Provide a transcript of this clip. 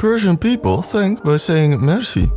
Persian people thank by saying merci.